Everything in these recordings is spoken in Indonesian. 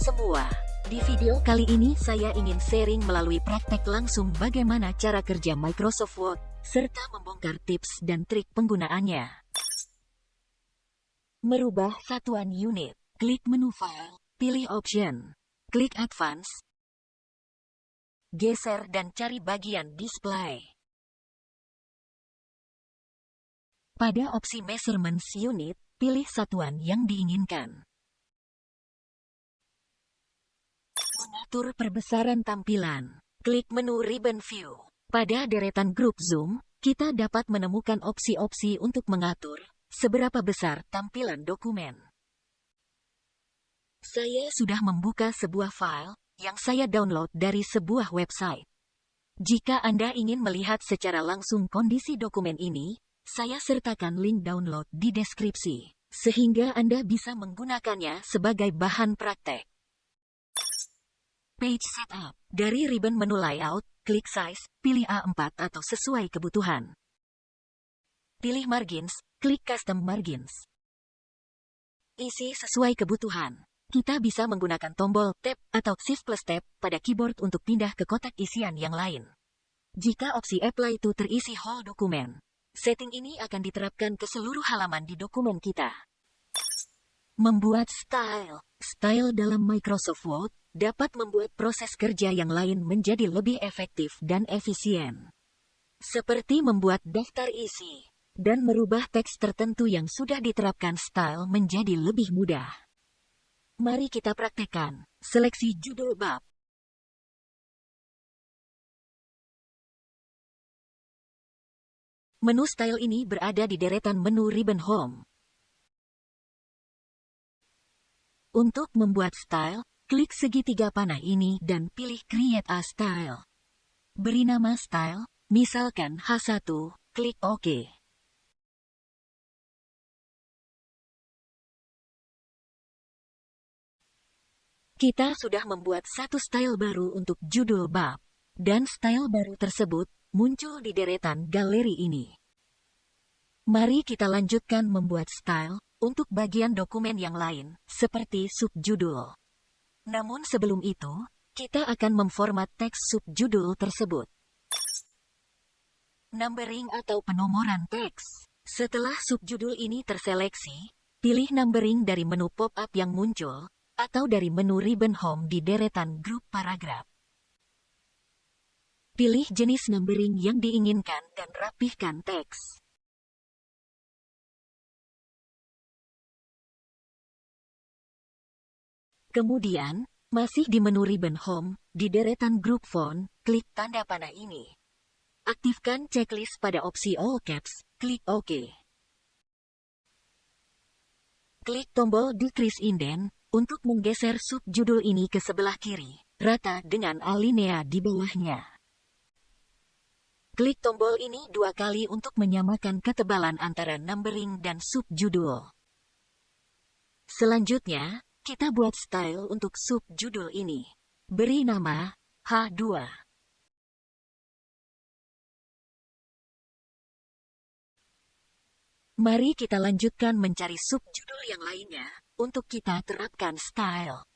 semua. Di video kali ini saya ingin sharing melalui praktek langsung bagaimana cara kerja Microsoft Word, serta membongkar tips dan trik penggunaannya. Merubah satuan unit. Klik menu File, pilih Option. Klik Advance. Geser dan cari bagian Display. Pada opsi Measurements Unit, pilih satuan yang diinginkan. Mengatur perbesaran tampilan. Klik menu Ribbon View. Pada deretan grup zoom, kita dapat menemukan opsi-opsi untuk mengatur seberapa besar tampilan dokumen. Saya sudah membuka sebuah file yang saya download dari sebuah website. Jika Anda ingin melihat secara langsung kondisi dokumen ini, saya sertakan link download di deskripsi, sehingga Anda bisa menggunakannya sebagai bahan praktek. Page Setup. Dari ribbon menu Layout, klik Size, pilih A4 atau sesuai kebutuhan. Pilih Margins, klik Custom Margins. Isi sesuai kebutuhan. Kita bisa menggunakan tombol Tab atau Shift plus Tab pada keyboard untuk pindah ke kotak isian yang lain. Jika opsi Apply to terisi whole dokumen, setting ini akan diterapkan ke seluruh halaman di dokumen kita. Membuat style. Style dalam Microsoft Word dapat membuat proses kerja yang lain menjadi lebih efektif dan efisien. Seperti membuat daftar isi dan merubah teks tertentu yang sudah diterapkan style menjadi lebih mudah. Mari kita praktekkan. Seleksi judul bab. Menu style ini berada di deretan menu ribbon home. Untuk membuat style, Klik segitiga panah ini dan pilih Create a Style. Beri nama style, misalkan H1, klik OK. Kita sudah membuat satu style baru untuk judul bab, dan style baru tersebut muncul di deretan galeri ini. Mari kita lanjutkan membuat style untuk bagian dokumen yang lain, seperti subjudul. Namun sebelum itu, kita akan memformat teks subjudul tersebut. Numbering atau penomoran teks. Setelah subjudul ini terseleksi, pilih numbering dari menu pop-up yang muncul, atau dari menu ribbon home di deretan grup paragraf. Pilih jenis numbering yang diinginkan dan rapihkan teks. Kemudian, masih di menu ribbon Home, di deretan grup font, klik tanda panah ini. Aktifkan checklist pada opsi All Caps, klik OK. Klik tombol Decrease Indent untuk menggeser subjudul ini ke sebelah kiri, rata dengan alinea di bawahnya. Klik tombol ini dua kali untuk menyamakan ketebalan antara numbering dan subjudul. Selanjutnya, kita buat style untuk subjudul ini. Beri nama H2. Mari kita lanjutkan mencari subjudul yang lainnya untuk kita terapkan style.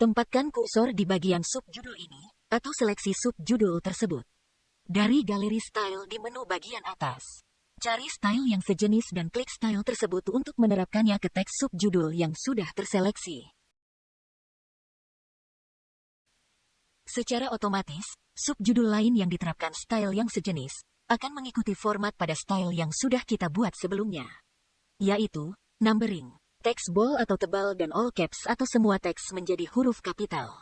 Tempatkan kursor di bagian subjudul ini, atau seleksi subjudul tersebut. Dari galeri style di menu bagian atas. Cari style yang sejenis dan klik style tersebut untuk menerapkannya ke teks subjudul yang sudah terseleksi. Secara otomatis, subjudul lain yang diterapkan style yang sejenis akan mengikuti format pada style yang sudah kita buat sebelumnya, yaitu numbering. Teks bold atau tebal dan all caps atau semua teks menjadi huruf kapital.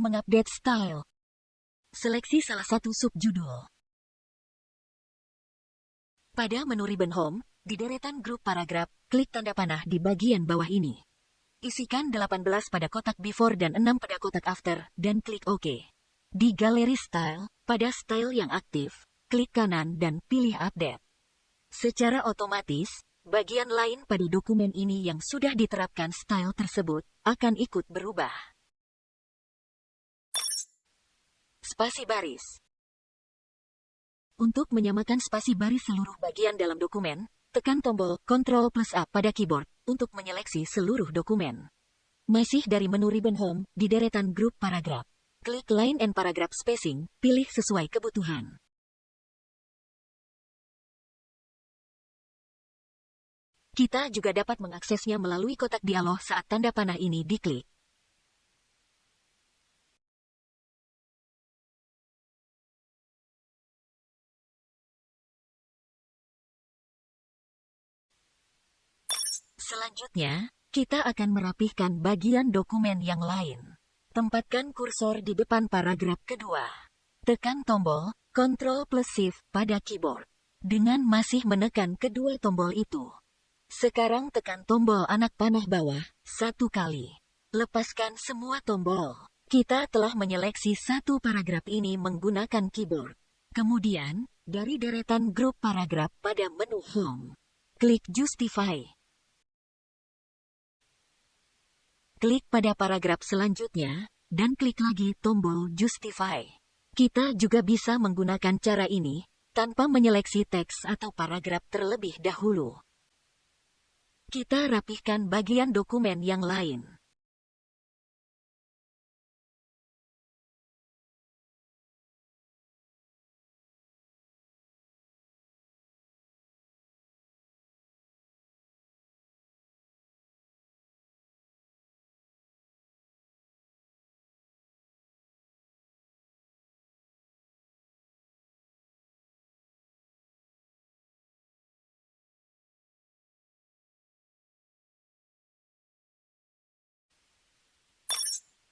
Mengupdate style. Seleksi salah satu subjudul. Pada menu ribbon home, di deretan grup paragraf, klik tanda panah di bagian bawah ini. Isikan 18 pada kotak before dan 6 pada kotak after, dan klik OK. Di galeri style, pada style yang aktif, klik kanan dan pilih update. Secara otomatis, bagian lain pada dokumen ini yang sudah diterapkan style tersebut akan ikut berubah. Spasi baris Untuk menyamakan spasi baris seluruh bagian dalam dokumen, tekan tombol Ctrl plus A pada keyboard untuk menyeleksi seluruh dokumen. Masih dari menu ribbon home, di deretan grup paragraf. Klik line and paragraph spacing, pilih sesuai kebutuhan. Kita juga dapat mengaksesnya melalui kotak dialog saat tanda panah ini diklik. Selanjutnya, kita akan merapihkan bagian dokumen yang lain. Tempatkan kursor di depan paragraf kedua. Tekan tombol Ctrl plus Shift pada keyboard. Dengan masih menekan kedua tombol itu, sekarang tekan tombol anak panah bawah satu kali. Lepaskan semua tombol. Kita telah menyeleksi satu paragraf ini menggunakan keyboard. Kemudian, dari deretan grup paragraf pada menu Home, klik Justify. Klik pada paragraf selanjutnya, dan klik lagi tombol Justify. Kita juga bisa menggunakan cara ini, tanpa menyeleksi teks atau paragraf terlebih dahulu. Kita rapihkan bagian dokumen yang lain.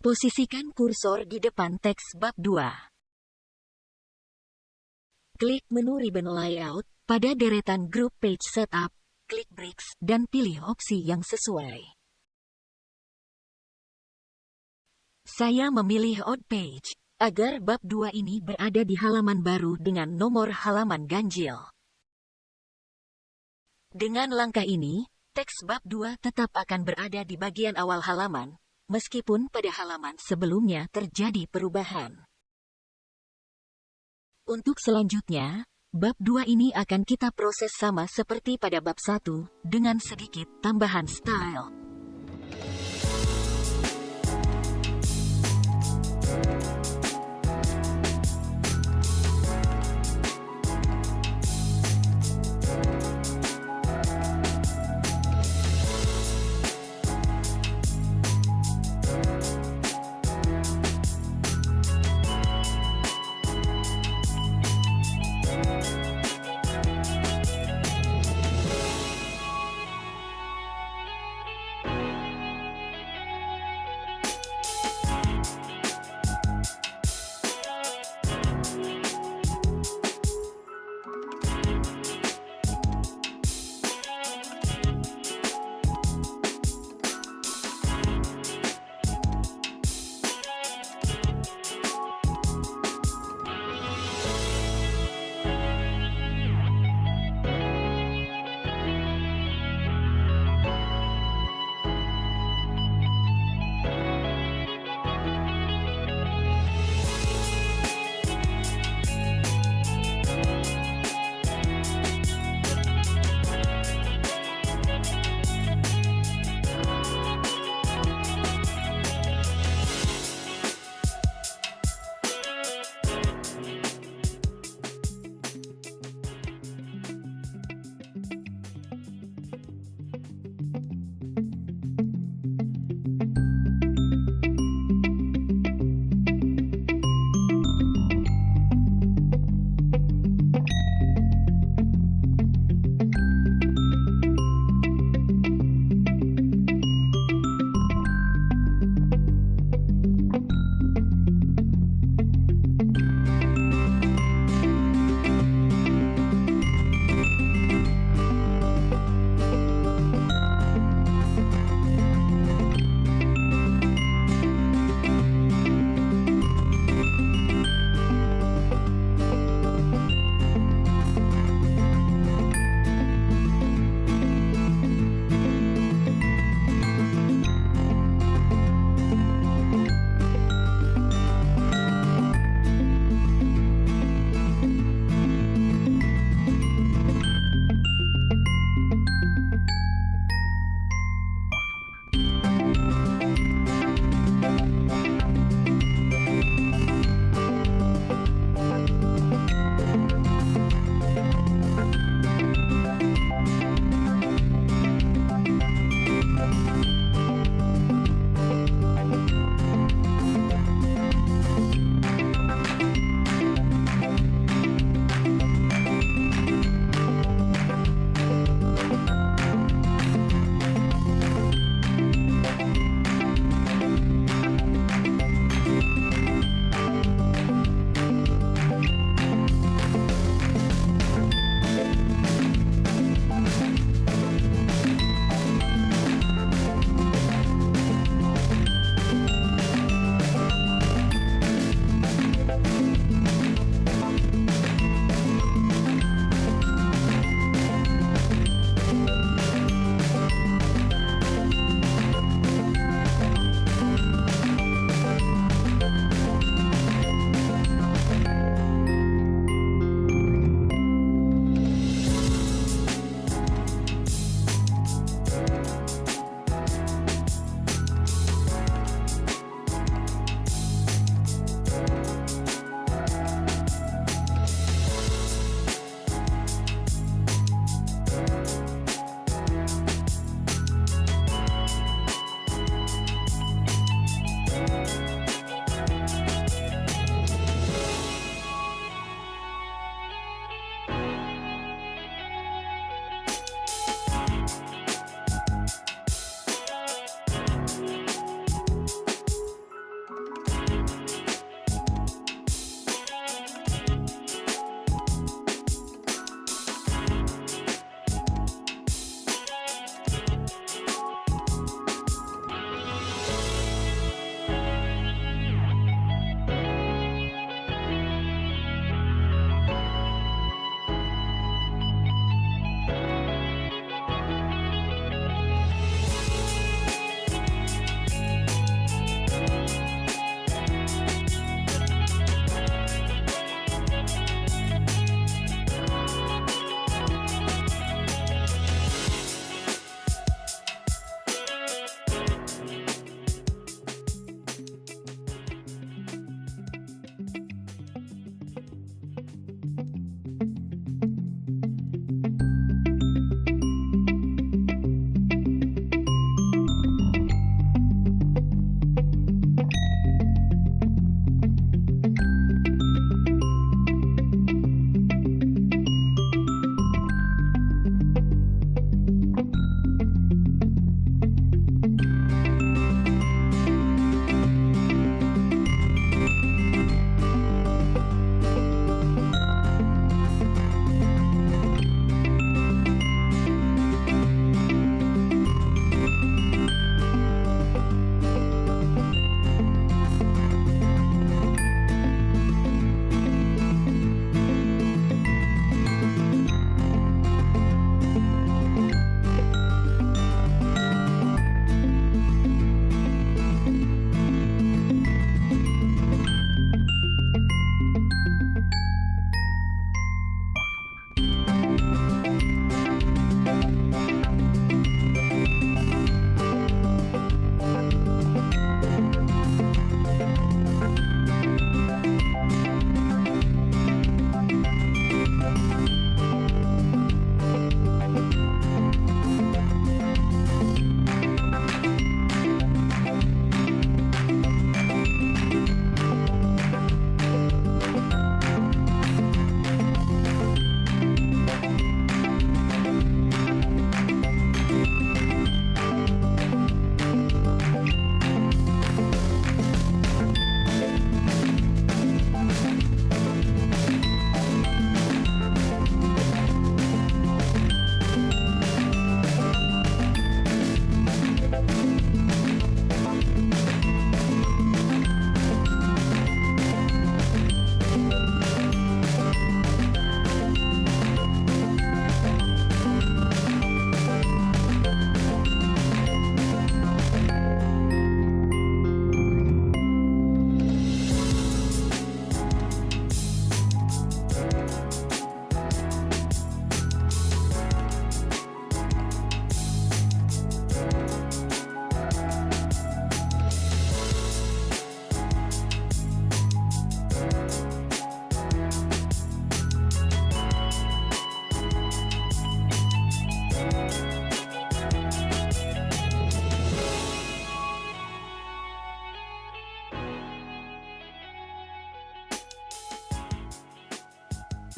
Posisikan kursor di depan teks bab 2. Klik menu ribbon layout pada deretan group page setup, klik bricks dan pilih opsi yang sesuai. Saya memilih odd page agar bab 2 ini berada di halaman baru dengan nomor halaman ganjil. Dengan langkah ini, teks bab 2 tetap akan berada di bagian awal halaman, meskipun pada halaman sebelumnya terjadi perubahan. Untuk selanjutnya, bab 2 ini akan kita proses sama seperti pada bab 1, dengan sedikit tambahan style.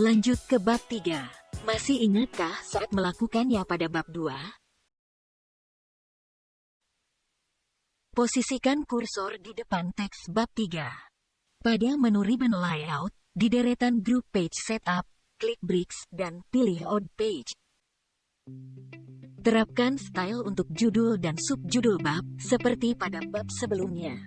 Lanjut ke bab 3. Masih ingatkah saat melakukannya pada bab 2? Posisikan kursor di depan teks bab 3. Pada menu ribbon layout, di deretan group page setup, klik bricks dan pilih odd page. Terapkan style untuk judul dan subjudul bab, seperti pada bab sebelumnya.